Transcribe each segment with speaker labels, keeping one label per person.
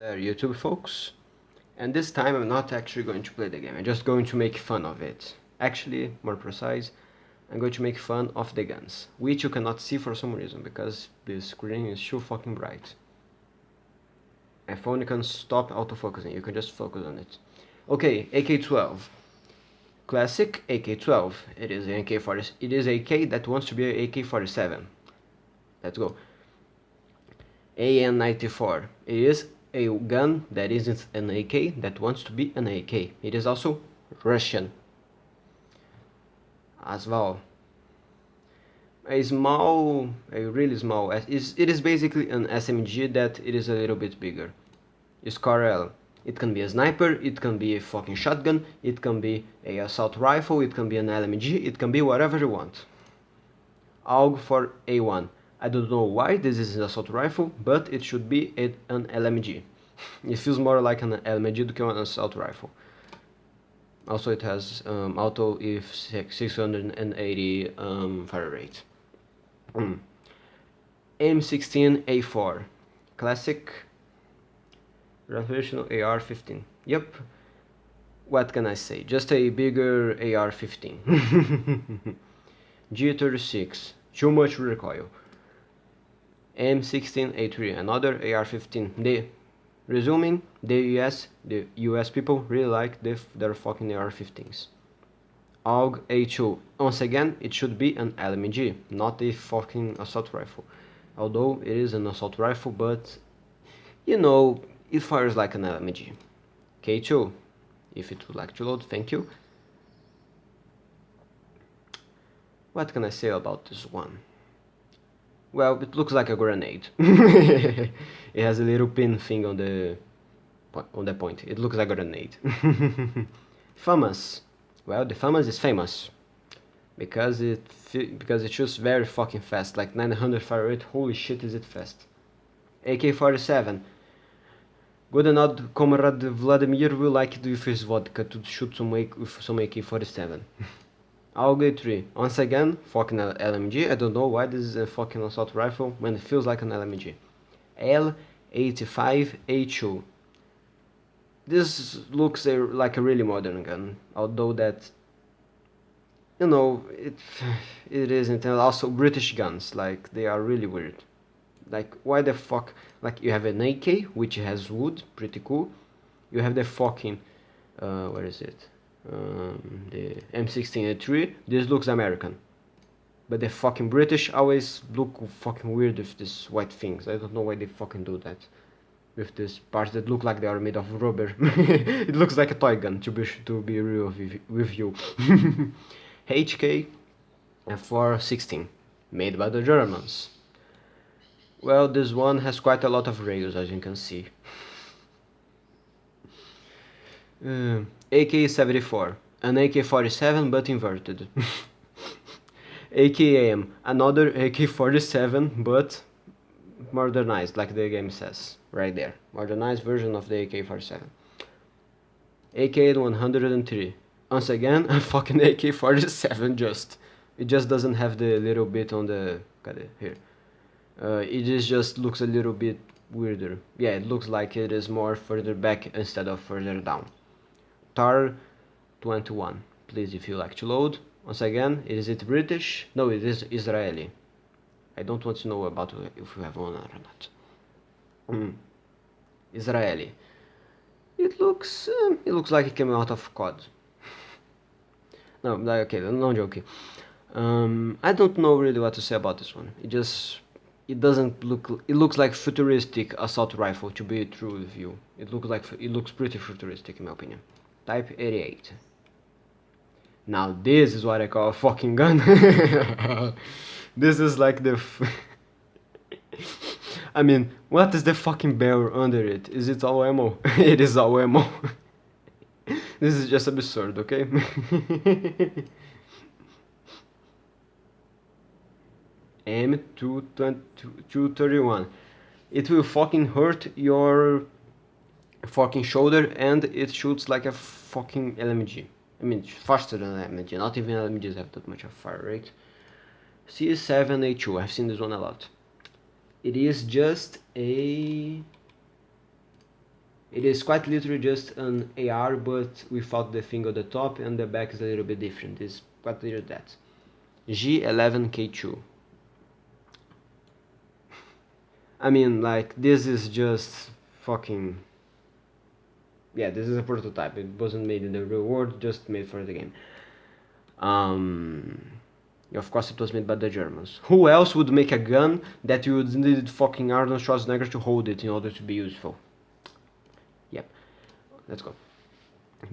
Speaker 1: there YouTube folks. And this time I'm not actually going to play the game. I'm just going to make fun of it. Actually more precise I'm going to make fun of the guns which you cannot see for some reason because the screen is too fucking bright. My phone can stop autofocusing. You can just focus on it. Okay AK-12 classic AK-12 it is an AK-40 it is AK that wants to be an AK-47 let's go. AN-94 it is a gun that isn't an AK that wants to be an AK. It is also Russian. As well. A small, a really small, it is basically an SMG that it is a little bit bigger. SCAR-L. It can be a sniper, it can be a fucking shotgun, it can be a assault rifle, it can be an LMG, it can be whatever you want. AUG for A1. I don't know why this is an assault rifle, but it should be an LMG. it feels more like an LMG than an assault rifle. Also it has um, auto if 680 um, fire rate. Mm. M16A4 classic recreational AR-15 yep what can I say just a bigger AR-15 G36 too much recoil M16A3, another AR-15. The resuming, the US, the US people really like the, their fucking AR-15s. AUG A2. Once again, it should be an LMG, not a fucking assault rifle. Although it is an assault rifle, but you know, it fires like an LMG. K2, if it would like to load, thank you. What can I say about this one? Well, it looks like a grenade. it has a little pin thing on the on the point. It looks like a grenade. FAMAS. Well, the FAMAS is famous because it because it shoots very fucking fast, like 900 fire rate. Holy shit, is it fast! AK-47. Good enough, comrade Vladimir will like it with his vodka to shoot some AK with some AK-47. AUG 3. Once again, fucking LMG. I don't know why this is a fucking assault rifle when it feels like an LMG. L85A2. This looks a, like a really modern gun, although that, you know, it, it isn't. And also British guns, like, they are really weird. Like, why the fuck, like, you have an AK, which has wood, pretty cool. You have the fucking, uh, where is it? Um, the M16A3 this looks American. But the fucking British always look fucking weird with these white things. I don't know why they fucking do that. With these parts that look like they are made of rubber. It looks like a toy gun to be to be real with you HK F416 made by the Germans. Well this one has quite a lot of rails as you can see uh, AK-74, an AK-47 but inverted. AKM, another AK-47 but modernized, like the game says, right there. Modernized version of the AK-47. AK-103, once again, a fucking AK-47 just. It just doesn't have the little bit on the, here. Uh, it is just looks a little bit weirder. Yeah, it looks like it is more further back instead of further down. TAR 21 please if you like to load. Once again is it British? No it is Israeli. I don't want to know about if you have one or not. Mm. Israeli. It looks uh, it looks like it came out of COD no okay no joking. Um, I don't know really what to say about this one. It just it doesn't look it looks like futuristic assault rifle to be true with you. It looks like it looks pretty futuristic in my opinion Type 88. Now this is what I call a fucking gun. this is like the... I mean, what is the fucking barrel under it? Is it all ammo? it is all ammo. this is just absurd, okay? M231. It will fucking hurt your fucking shoulder and it shoots like a fucking LMG. I mean, faster than LMG, not even LMGs have that much of fire rate. CS7A2, I've seen this one a lot. It is just a... It is quite literally just an AR, but without the thing on the top, and the back is a little bit different. It's quite literally that. G11K2. I mean, like, this is just fucking... Yeah, this is a prototype. It wasn't made in the real world, just made for the game. Um, of course, it was made by the Germans. Who else would make a gun that you would need fucking Arnold Schwarzenegger to hold it in order to be useful? Yep. Let's go.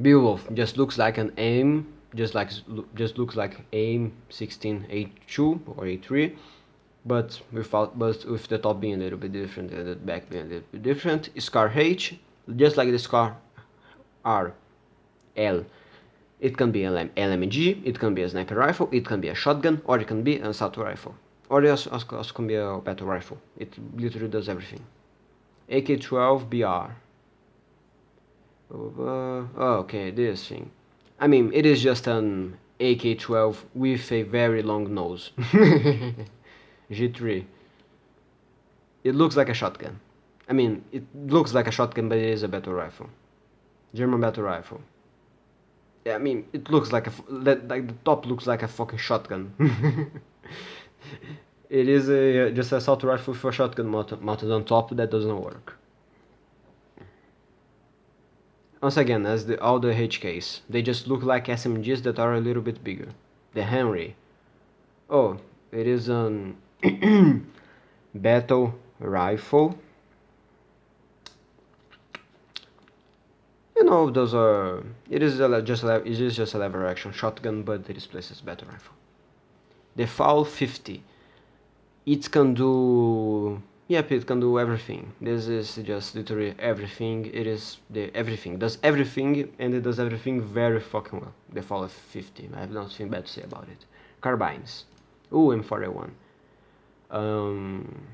Speaker 1: Beowulf just looks like an AIM, just like just looks like AIM 16A2 or A3 but without but with the top being a little bit different and the back being a little bit different scar h just like the scar r l. It can be an lmg it can be a sniper rifle it can be a shotgun or it can be an assault rifle. Or it also, also can be a battle rifle. It literally does everything. Ak-12 br uh, okay this thing. I mean it is just an ak-12 with a very long nose. G3. It looks like a shotgun. I mean, it looks like a shotgun, but it is a battle rifle. German battle rifle. Yeah, I mean, it looks like a like the top looks like a fucking shotgun. it is a uh, just a assault rifle for shotgun mounted, mounted on top that doesn't work. Once again, as the all the HKs, they just look like SMGs that are a little bit bigger. The Henry. Oh, it is an battle rifle know those are it is a, just a, it is just a lever action shotgun but it is placed as battle rifle. The FAL 50 it can do yep it can do everything. This is just literally everything. It is the everything does everything and it does everything very fucking well the FAL 50 I have nothing bad to say about it. Carbines. Ooh, M4A1 um,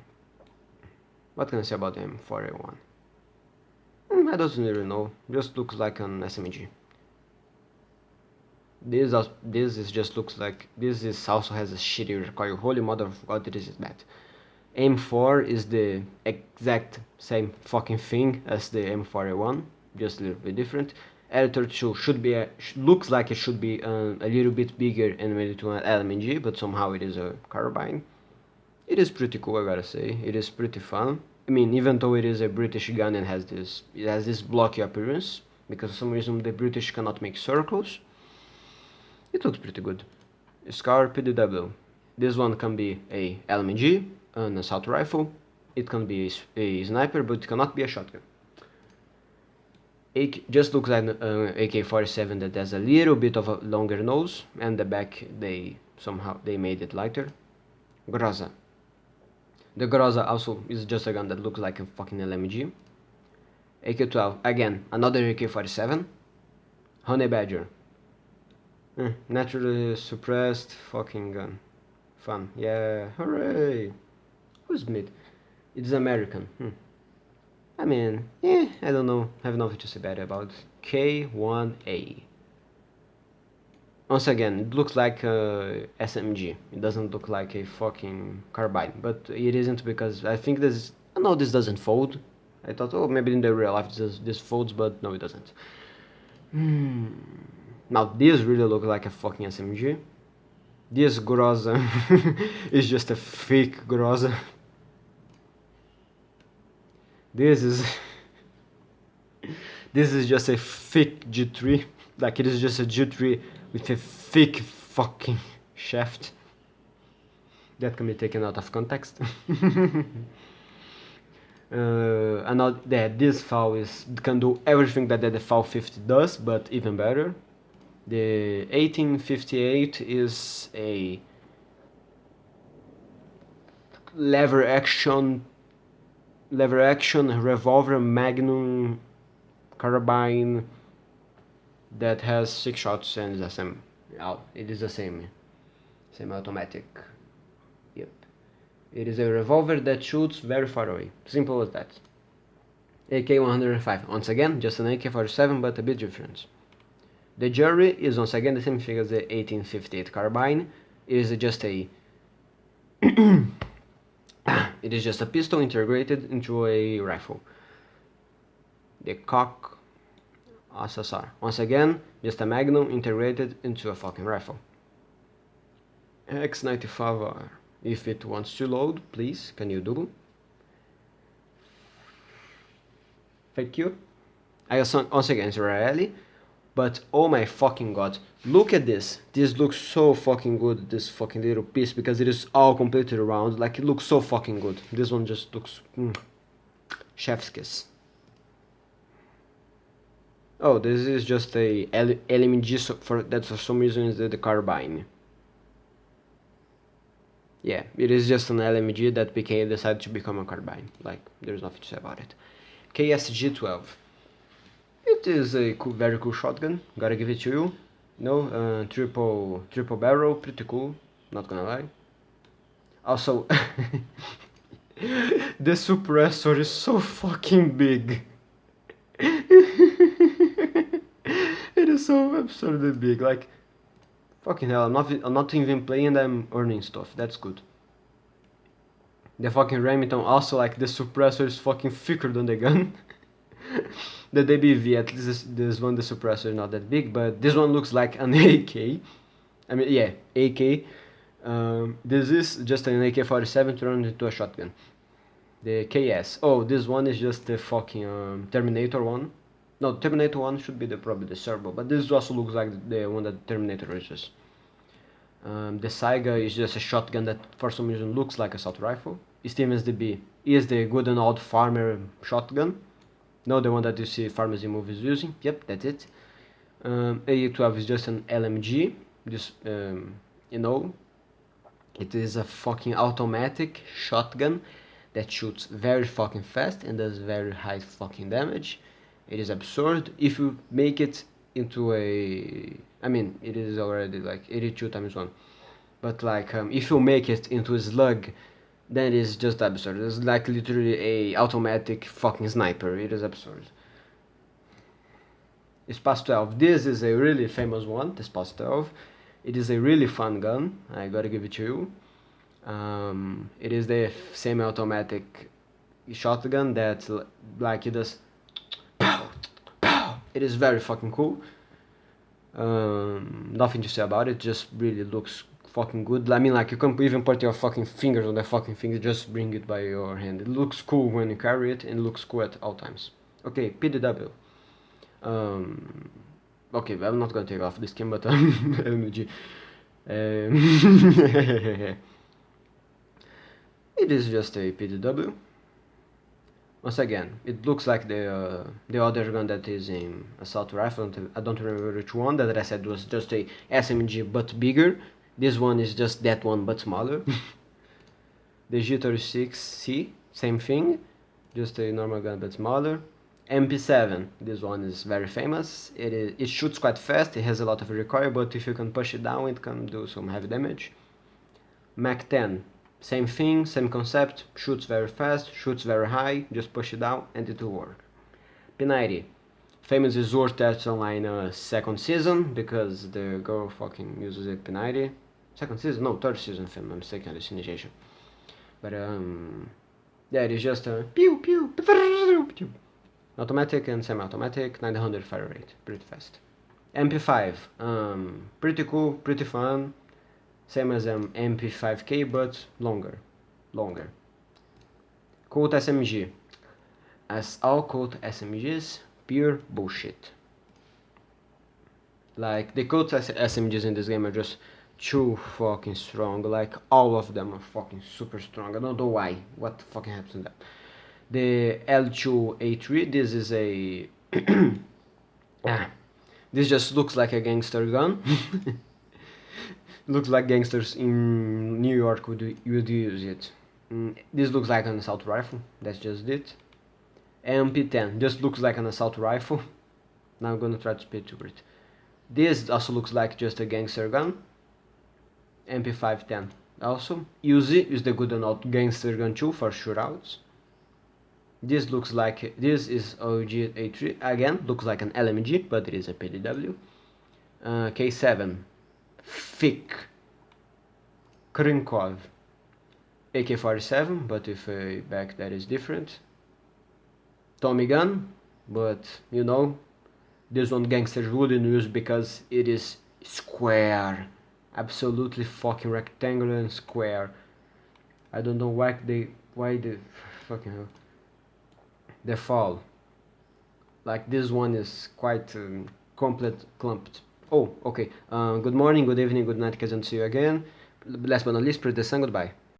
Speaker 1: what can I say about the M4A1? I don't really know. Just looks like an SMG. This uh, this is just looks like this is also has a shitty recoil. Holy mother of God, this is bad. M4 is the exact same fucking thing as the M4A1, just a little bit different. L32 should be a, looks like it should be um, a little bit bigger and made to an LMG, but somehow it is a carbine. It is pretty cool, I gotta say. It is pretty fun. I mean, even though it is a British gun and has this, it has this blocky appearance, because for some reason the British cannot make circles. It looks pretty good. Scar PDW. This one can be a LMG, an assault rifle. It can be a, a sniper, but it cannot be a shotgun. AK, just looks like an uh, AK-47 that has a little bit of a longer nose, and the back they somehow they made it lighter. Groza. The Groza also is just a gun that looks like a fucking LMG. AK-12, again, another AK-47. Honey Badger. Eh, naturally suppressed fucking gun. Fun. Yeah, hooray! Who's mid? It's American. Hmm. I mean, eh, I don't know. I have nothing to say bad about K1A. Once again, it looks like a SMG. It doesn't look like a fucking carbine, but it isn't because I think this. No, this doesn't fold. I thought, oh, maybe in the real life this, this folds, but no, it doesn't. Hmm. Now this really looks like a fucking SMG. This Groza is just a fake Groza. This is this is just a fake G3. Like it is just a G3 with a thick fucking shaft that can be taken out of context. uh, another yeah, this FAL is can do everything that that the FAL 50 does, but even better. The 1858 is a lever action lever action revolver magnum carbine that has six shots and the same it is the same same automatic. Yep. It is a revolver that shoots very far away. Simple as that. AK-105 once again just an AK-47 but a bit different. The jury is once again the same thing as the 1858 carbine. It is just a it is just a pistol integrated into a rifle. The Koch SSR. Once again, just a Magnum integrated into a fucking rifle. X95R. If it wants to load, please, can you do? Thank you. I also, once again, it's Israeli. But oh my fucking god, look at this. This looks so fucking good, this fucking little piece, because it is all completely round. Like, it looks so fucking good. This one just looks... Mm, chef's kiss. Oh, this is just a LMG, so for, that for some reason is the, the carbine. Yeah, it is just an LMG that became decided to become a carbine. Like, there's nothing to say about it. KSG-12. It is a cool, very cool shotgun, gotta give it to you. No, uh, triple, triple barrel, pretty cool, not gonna lie. Also, the suppressor is so fucking big. so absurdly big, like, fucking hell, I'm not, I'm not even playing, I'm earning stuff, that's good. The fucking Remington also, like, the suppressor is fucking thicker than the gun. the DBV, at least this, this one, the suppressor is not that big, but this one looks like an AK. I mean, yeah, AK. Um, this is just an AK-47 turned into a shotgun. The KS. Oh, this one is just the fucking um, Terminator one. No, Terminator one should be the probably the Servo, but this also looks like the one that Terminator uses. Um, the Saiga is just a shotgun that for some reason looks like a assault rifle. Stevens DB is the good and old farmer shotgun. No, the one that you see pharmacy movies using. Yep, that's it. Um, A12 is just an LMG. Just, um, you know, it is a fucking automatic shotgun that shoots very fucking fast and does very high fucking damage. It is absurd. If you make it into a... I mean, it is already like 82 times 1. But like, um, if you make it into a slug then it is just absurd. It's like literally a automatic fucking sniper. It is absurd. SPAS-12. This is a really famous one, the SPAS-12. It is a really fun gun. I gotta give it to you. Um, it is the semi-automatic shotgun that like it does it is very fucking cool um, nothing to say about it just really looks fucking good. I mean, like, you can even put your fucking fingers on the fucking thing, just bring it by your hand. It looks cool when you carry it, and looks cool at all times. Okay, PDW. Um, okay, I'm not gonna take off this game, but um. Um, it is just a PDW. Once again, it looks like the uh, the other gun that is in assault rifle. I don't remember which one. That I said was just a SMG but bigger this one is just that one but smaller. the G36C, same thing, just a normal gun but smaller. MP7, this one is very famous. It, is, it shoots quite fast, it has a lot of recoil, but if you can push it down, it can do some heavy damage. Mac 10, same thing, same concept, shoots very fast, shoots very high, just push it down and it will work. P90, famous resort that's online uh, second season because the girl fucking uses it P90 second season no third season if I'm mistaken hallucination. But um yeah it is just a pew pew, pew automatic and semi-automatic 900 fire rate pretty fast. MP5 um pretty cool pretty fun same as an MP5K but longer longer Colt SMG as all Colt SMGs pure bullshit. Like, the Colt SMGs in this game are just too fucking strong. Like, all of them are fucking super strong. I don't know why. What fucking happened to them? The L2A3, this is a... ah, this just looks like a gangster gun. Looks like gangsters in New York would, would use it. Mm, this looks like an assault rifle. That's just it. MP10 just looks like an assault rifle. Now I'm gonna try to speed through it. This also looks like just a gangster gun. MP510 also. Uzi is the good and old gangster gun too for shootouts. This looks like, this is AUG A3, again, looks like an LMG, but it is a PDW. Uh, K7, thick, Krinkov, AK-47, but with a back that is different. Tommy gun, but you know this one gangsters wouldn't use because it is square. Absolutely fucking rectangular and square. I don't know why they why the fucking hell they fall. Like this one is quite um, complete clumped oh okay. Uh, good morning good evening good night and see you again. Last but not least press the sun goodbye